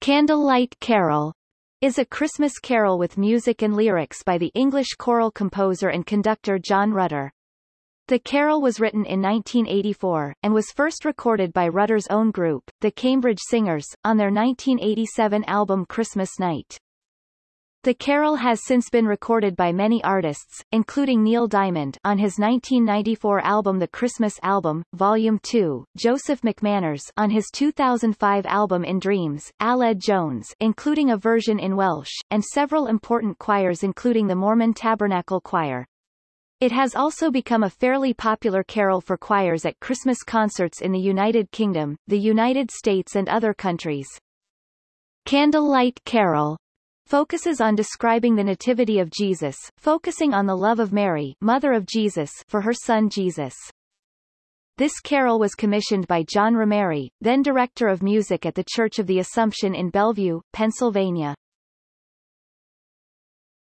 Candlelight Carol is a Christmas carol with music and lyrics by the English choral composer and conductor John Rutter. The carol was written in 1984, and was first recorded by Rutter's own group, the Cambridge Singers, on their 1987 album Christmas Night. The carol has since been recorded by many artists, including Neil Diamond on his 1994 album The Christmas Album, Volume 2, Joseph McManners on his 2005 album In Dreams, Aled Jones including a version in Welsh, and several important choirs including the Mormon Tabernacle Choir. It has also become a fairly popular carol for choirs at Christmas concerts in the United Kingdom, the United States and other countries. Candlelight Carol focuses on describing the nativity of Jesus, focusing on the love of Mary, mother of Jesus, for her son Jesus. This carol was commissioned by John Romeri, then director of music at the Church of the Assumption in Bellevue, Pennsylvania.